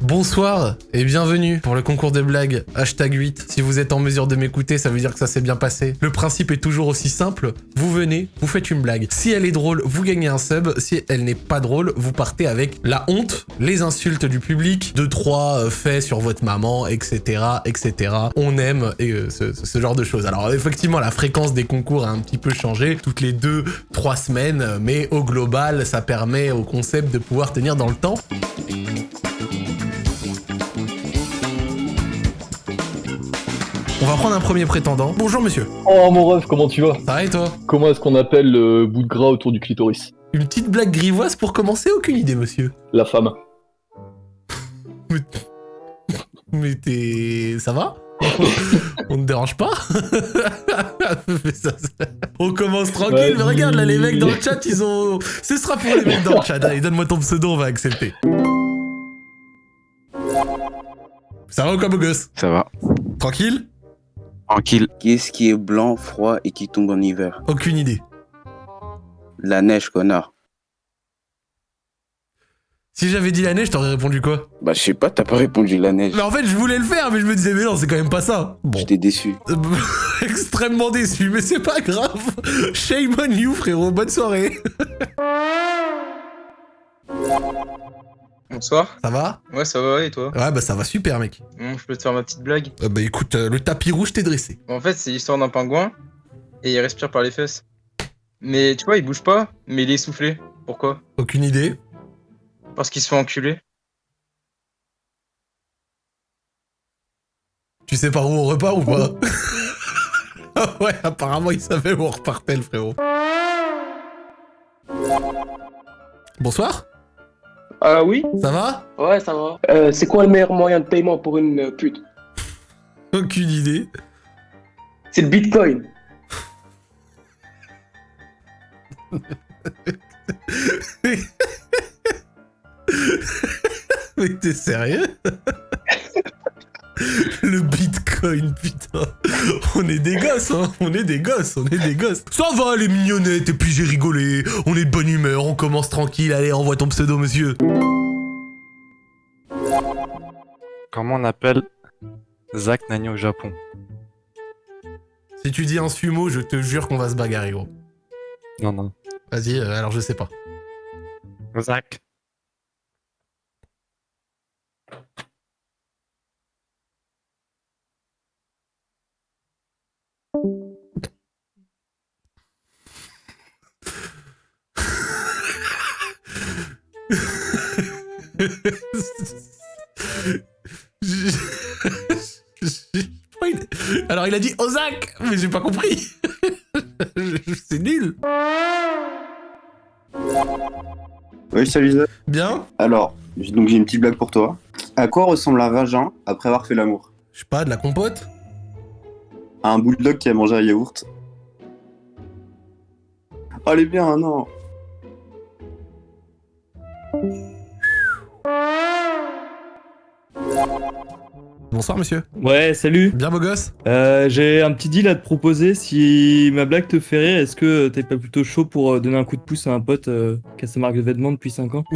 Bonsoir et bienvenue pour le concours des blagues hashtag 8. Si vous êtes en mesure de m'écouter, ça veut dire que ça s'est bien passé. Le principe est toujours aussi simple. Vous venez, vous faites une blague. Si elle est drôle, vous gagnez un sub. Si elle n'est pas drôle, vous partez avec la honte, les insultes du public, deux trois euh, faits sur votre maman, etc., etc. On aime euh, ce, ce genre de choses. Alors effectivement, la fréquence des concours a un petit peu changé toutes les deux, trois semaines, mais au global, ça permet au concept de pouvoir tenir dans le temps. Va prendre un premier prétendant. Bonjour monsieur. Oh mon ref, comment tu vas? Ça va et toi? Comment est-ce qu'on appelle le bout de gras autour du clitoris? Une petite blague grivoise pour commencer? Aucune idée monsieur. La femme. Mais, Mais t'es... ça va? On ne dérange pas? On commence tranquille, mais regarde là les mecs dans le chat ils ont... Ce sera pour les mecs dans le chat, allez donne-moi ton pseudo, on va accepter. Ça va ou quoi beau gosse? Ça va. Tranquille? Tranquille. Qu'est-ce qui est blanc, froid et qui tombe en hiver? Aucune idée. La neige, connard. Si j'avais dit la neige, t'aurais répondu quoi? Bah, je sais pas, t'as pas répondu la neige. Mais en fait je voulais le faire, mais je me disais mais non c'est quand même pas ça. Bon. J'étais déçu. Extrêmement déçu, mais c'est pas grave. Shame on you, frérot. Bonne soirée. Bonsoir. Ça va? Ouais, ça va, et toi? Ouais, bah ça va super, mec. Bon, Je peux te faire ma petite blague Euh, bah écoute, euh, le tapis rouge t'est dressé. En fait, c'est l'histoire d'un pingouin, et il respire par les fesses. Mais tu vois, il bouge pas, mais il est essoufflé. Pourquoi? Aucune idée. Parce qu'il se fait enculer. Tu sais par où on repart ou pas? Ouais, apparemment il savait où on repartait, le frérot. Bonsoir, Ah oui ça va? Ouais, ça va. Euh, c'est quoi le meilleur moyen de paiement pour une euh, pute? Aucune idée. C'est le bitcoin. Mais t'es sérieux? Le bitcoin, putain. On est des gosses, hein. On est des gosses, on est des gosses. Ça va, les mignonnettes, et puis j'ai rigolé. On est de bonne humeur, on commence tranquille. Allez, envoie ton pseudo, monsieur. Comment on appelle Zach Nani au Japon? Si tu dis un sumo, je te jure qu'on va se bagarrer, gros. Non, non. Vas-y, euh, alors je sais pas. Zach. Alors il a dit Ozak, mais j'ai pas compris. C'est nul. Oui, salut Zach. Bien. Alors, donc j'ai une petite blague pour toi. À quoi ressemble un vagin après avoir fait l'amour? Je sais pas, de la compote? À un bulldog qui a mangé un yaourt. Oh, elle est bien, non Bonsoir monsieur. Ouais, salut. Bien beau gosse Euh, J'ai un petit deal à te proposer. Si ma blague te fait rire, est-ce que t'es pas plutôt chaud pour euh, donner un coup de pouce à un pote euh, qui a sa marque de vêtements depuis 5 ans?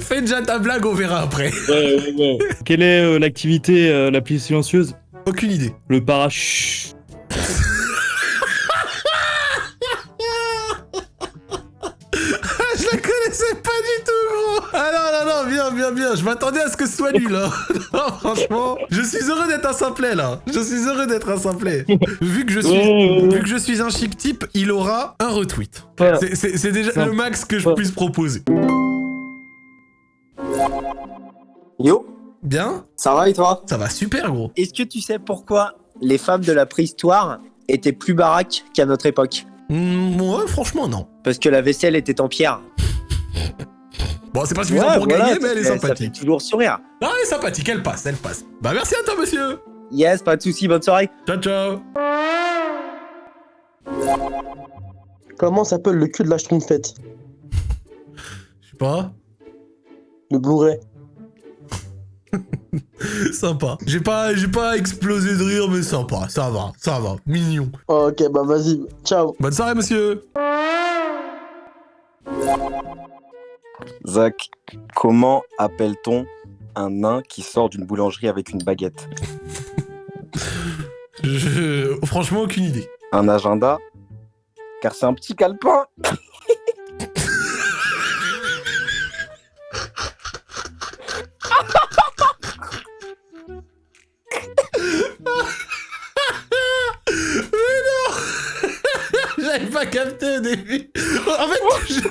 Fais déjà ta blague, on verra après. Ouais, ouais, ouais. Quelle est euh, l'activité la plus silencieuse? Aucune idée. Le parachute. Connaissais pas du tout, gros. Ah non, non, non, bien, bien, bien. Je m'attendais à ce que ce soit nul, là. non, franchement, je suis heureux d'être un simplet, là. Je suis heureux d'être un simplet. Vu que je suis, vu que je suis un chic type, il aura un retweet. C'est- C'est c'est déjà le max que je puisse proposer. Yo, Bien ça va et toi? Ça va super, gros. Est-ce que tu sais pourquoi les femmes de la préhistoire étaient plus baraques qu'à notre époque? Hmm, ouais, franchement, non. Parce que la vaisselle était en pierre. Bon, c'est pas suffisant Ouais, pour voilà, gagner, mais elle est fait- Ça fait sympathique. toujours sourire. Ah, elle est sympathique, elle passe, elle passe. Bah, merci à toi, monsieur. Yes, pas de soucis, bonne soirée. Ciao, ciao. Comment s'appelle le cul de la schtroumpfette Je sais pas. Le Blu-ray. Sympa. J'ai pas, j'ai pas explosé de rire, mais sympa. Ça va, ça va. Mignon. Ok, bah vas-y, ciao. Bonne soirée, monsieur. Zach, comment appelle-t-on un nain qui sort d'une boulangerie avec une baguette? Je... Franchement, aucune idée. Un agenda? Car c'est un petit calepin Mais non J'avais pas capté au début. En fait, je-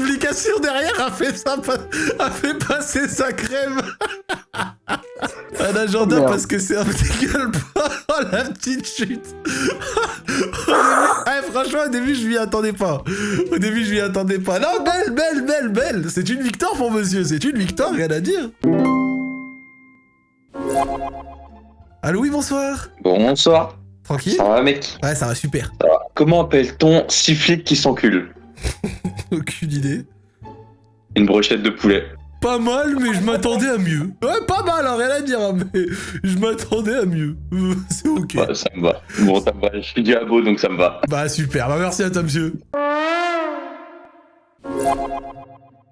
explication derrière a fait, ça, a fait passer sa crème. Un agenda merde. parce que c'est un petit gueule Oh la petite chute début- Ah, Franchement, au début, je m'y attendais pas. Au début, je m'y attendais pas. Non, belle, belle, belle, belle C'est une victoire pour monsieur, c'est une victoire, rien à dire. Allô, oui, bonsoir. Bonsoir. Tranquille Ça va, mec? Ouais, ça va super. Ça va. Comment appelle-t-on six flics qui s'enculent? Aucune idée. Une brochette de poulet. Pas mal, mais je m'attendais à mieux. Ouais, pas mal, hein, rien à dire, hein, mais je m'attendais à mieux. C'est ok. Ouais, ça me va. Bon, ça me va. Je suis diabo, donc ça me va. Bah super, bah merci à toi, monsieur.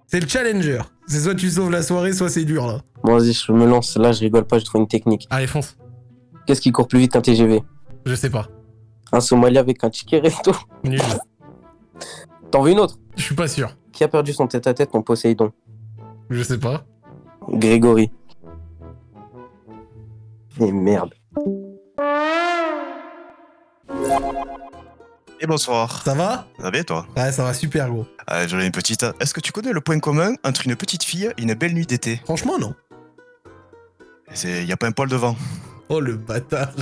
C'est le challenger. C'est soit tu sauves la soirée, soit c'est dur, là. Bon, vas-y, je me lance. Là, je rigole pas, je trouve une technique. Allez, fonce. Qu'est-ce qui court plus vite qu'un TGV Je sais pas. Un Somalien avec un ticket resto. Nul. T'en veux une autre? Je suis pas sûr. Qui a perdu son tête-à-tête en Poséidon? Je sais pas. Grégory. Et merde. Et bonsoir. Ça va? Ça va bien toi? Ouais, ça va super, gros. Ah, J'en ai une petite. Est-ce que tu connais le point commun entre une petite fille et une belle nuit d'été? Franchement, non. C'est y a pas un poil devant. Oh, le bâtard.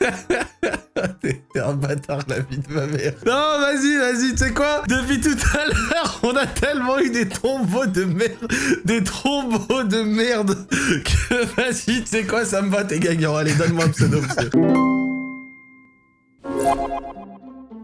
T'es un bâtard, la vie de ma mère. Non, vas-y, vas-y, tu sais quoi? Depuis tout à l'heure, on a tellement eu des tombeaux de merde, des tombeaux de merde, que vas-y, tu sais quoi, ça me va, t'es gagnant. Allez, donne-moi un pseudo, monsieur.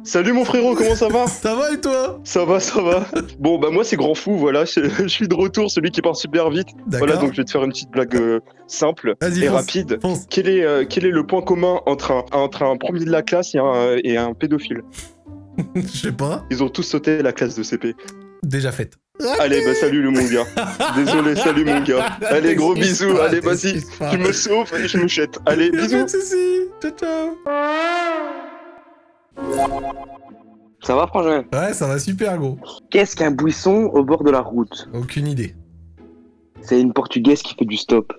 Salut mon frérot, comment ça va? Ça va et toi? Ça va, ça va. Bon bah moi c'est Grand Fou, voilà, je, je suis de retour, celui qui parle super vite. Voilà, donc je vais te faire une petite blague euh, simple et fonce, rapide. Quel est, euh, quel est le point commun entre un, entre un premier de la classe et un, et un pédophile? Je sais pas. Ils ont tous sauté la classe de CP. Déjà faite. Allez, bah salut le mon gars. Désolé, salut mon gars. Allez, gros bisous, allez vas-y. Tu me sauves et je me jette. Allez, pas bisous. de soucis. Ciao, ciao. Ça va, Frangin Ouais, ça va super, gros. Qu'est-ce qu'un buisson au bord de la route Aucune idée. C'est une portugaise qui fait du stop.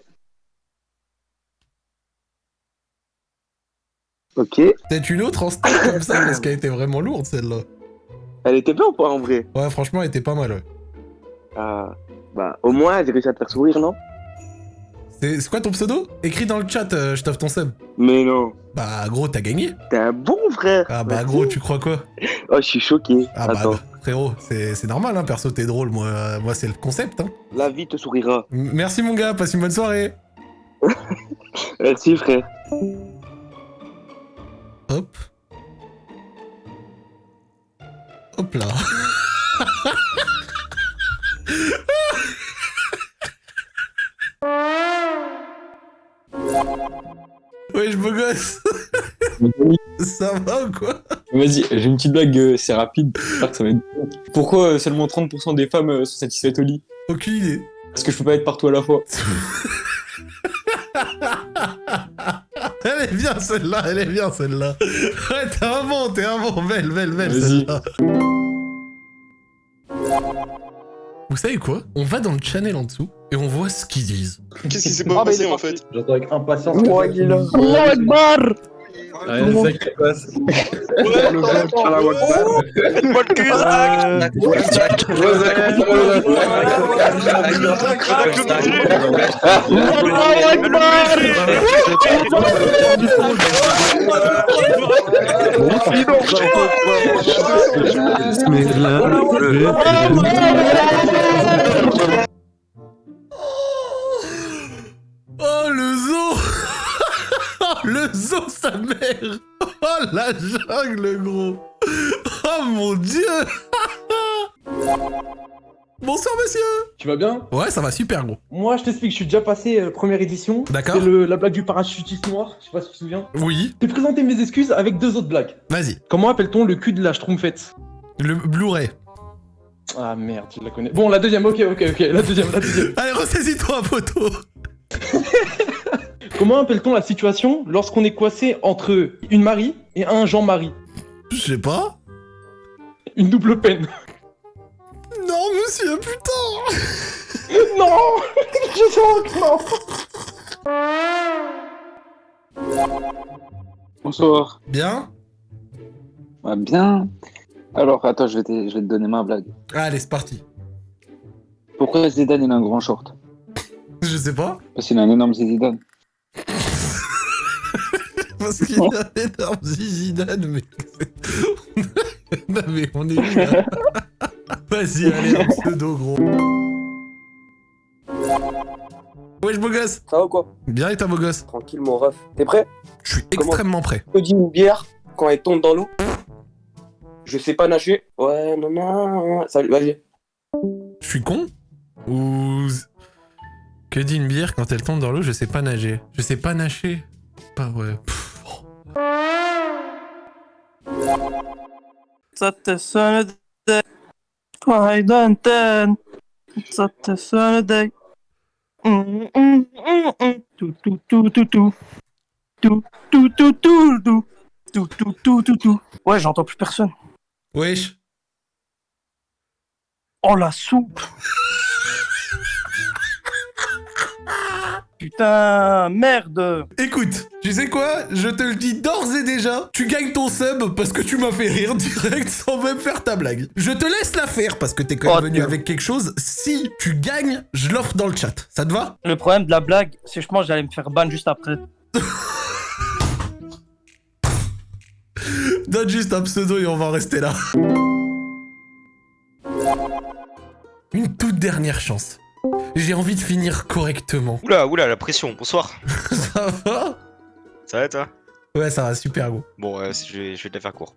Ok. Peut-être une autre en stop comme ça, parce qu'elle était vraiment lourde, celle-là. Elle était bien ou pas en vrai? Ouais, franchement, elle était pas mal, ouais. Ah. Bah, au moins, j'ai réussi à te faire sourire, non? C'est quoi ton pseudo? Écris dans le chat, euh, je t'offre ton sub. Mais non. Bah, gros, t'as gagné. T'es un bon frère. Ah bah, Merci. gros, tu crois quoi? Oh, je suis choqué. Ah bah, Attends. frérot, c'est c'est normal, hein, perso, t'es drôle, moi, euh, moi c'est le concept, hein. La vie te sourira. M- Merci, mon gars, passe une bonne soirée. Merci, frère. Hop. Hop là. Ouais, je beau gosse. Ça va ou quoi? Vas-y, j'ai une petite blague, euh, c'est rapide. J'espère que ça va être bon. Pourquoi euh, seulement 30% des femmes euh, sont satisfaites au lit? Aucune idée. Parce que je peux pas être partout à la fois. Elle est bien celle-là, elle est bien celle-là. Ouais, t'es un bon, t'es un bon, belle, belle, belle celle-là. Vous savez quoi? On va dans le channel en dessous et on voit ce qu'ils disent. Qu'est-ce qui s'est pas passé en fait J'attends avec impatience. Oh, Allah Akbar Ouais, c'est le zoo sa mère Oh la jungle gros Oh mon dieu Bonsoir monsieur Tu vas bien? Ouais ça va super gros. Moi, je t'explique, je suis déjà passé euh, première édition. D'accord. C'est la blague du parachutiste noir, je sais pas si tu te souviens. Oui. Je t'ai présenté mes excuses avec deux autres blagues. Vas-y. Comment appelle-t-on le cul de la schtroumpfette? Le Blu-ray. Ah merde, je la connais. Bon, la deuxième, ok, ok, ok, la deuxième, la deuxième. Allez, ressaisis-toi, poteau Comment appelle-t-on la situation lorsqu'on est coincé entre une Marie et un Jean-Marie? Je sais pas. Une double peine. Non, monsieur, putain non Je sens que non Bonsoir. Bien? Ah, bien. Alors, attends, je vais, te, je vais te donner ma blague. Allez, c'est parti. Pourquoi Zidane il a un grand short? Je sais pas. Parce qu'il a un énorme Zidane. Parce qu'il a un énorme Zidane, mais... non, mais on est là Vas-y, allez, un pseudo, gros. Wesh, beau gosse Ça va ou quoi? Bien et toi, beau gosse? Tranquille, mon ref. T'es prêt? Je suis extrêmement prêt. Je dis une bière quand elle tombe dans l'eau? Je sais pas nager. Ouais, non, non. Salut, vas-y. Je suis con? Ou... Que dit une bière quand elle tombe dans l'eau? Je sais pas nager. Je sais pas nager Pas ouais. Pff, Tout, tout, tout, tout, tout. Tout, tout, tout, tout, tout. Ouais, j'entends plus personne. Wesh Oh la soupe Putain, merde Écoute, tu sais quoi? Je te le dis d'ores et déjà, tu gagnes ton sub parce que tu m'as fait rire direct sans même faire ta blague. Je te laisse la faire parce que t'es quand même Oh, venu avec quelque chose. Si tu gagnes, je l'offre dans le chat. Ça te va? Le problème de la blague, c'est que je pense que j'allais me faire ban juste après. Donne juste un pseudo et on va en rester là. Une toute dernière chance. J'ai envie de finir correctement. Oula, oula, la pression, bonsoir. Ça va Ça va toi? Ouais, ça va super gros. Bon, euh, je, vais, je vais te la faire court.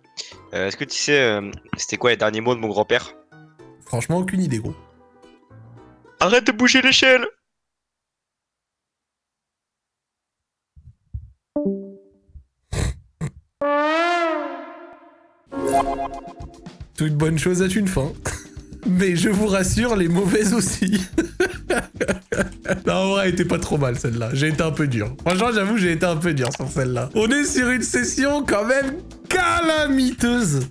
Euh, Est-ce que tu sais, euh, c'était quoi les derniers mots de mon grand-père? Franchement, aucune idée gros. Arrête de bouger l'échelle Toute bonne chose a une fin. Mais je vous rassure, les mauvaises aussi. non, en vrai, était pas trop mal celle-là. J'ai été un peu dur. Franchement, j'avoue, j'ai été un peu dur sur celle-là. On est sur une session quand même calamiteuse.